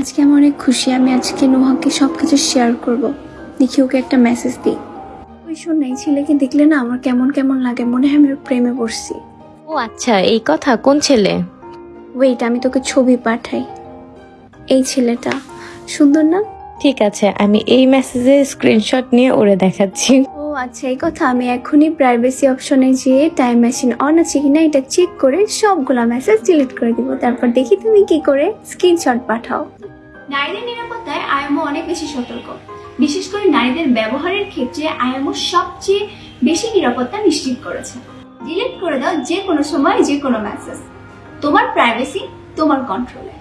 আজকে আমি অনেক খুশি আমি আজকে নোহাকে সব কিছু শেয়ার করব। দেখি ওকে একটা মেসেজ দিই। ওই শোন না এই ছেলেকে দেখলে না আমার কেমন কেমন লাগে মনে হয় আমি ওর প্রেমে পড়ছি। ও আচ্ছা এই কথা কোন ছেলে? ওয়েট আমি তোকে ছবি পাঠাই। এই ছেলেটা। সুন্দর না? ঠিক আছে আমি এই মেসেজের স্ক্রিনশট নিয়ে ওরে দেখাচ্ছি। ও আচ্ছা এই কথা আমি এখনই প্রাইভেসি অপশনে যেয়ে টাইম মেশিন অন আছে কিনা এটা চেক করে সবগুলা মেসেজ ডিলিট করে দিব। তারপর দেখি তুমি কি করে স্ক্রিনশট পাঠাও। নারীদের নিরাপত্তায় আয়ামো অনেক বেশি সতর্ক। বিশেষ করে নারীদের ব্যবহারের ক্ষেত্রে আয়ামো সবচেয়ে বেশি নিরাপত্তা নিশ্চিত করেছে। ডিলিট করে দাও যে কোনো সময় যে কোনো মেসেজ তোমার প্রাইভেসি তোমার কন্ট্রোলে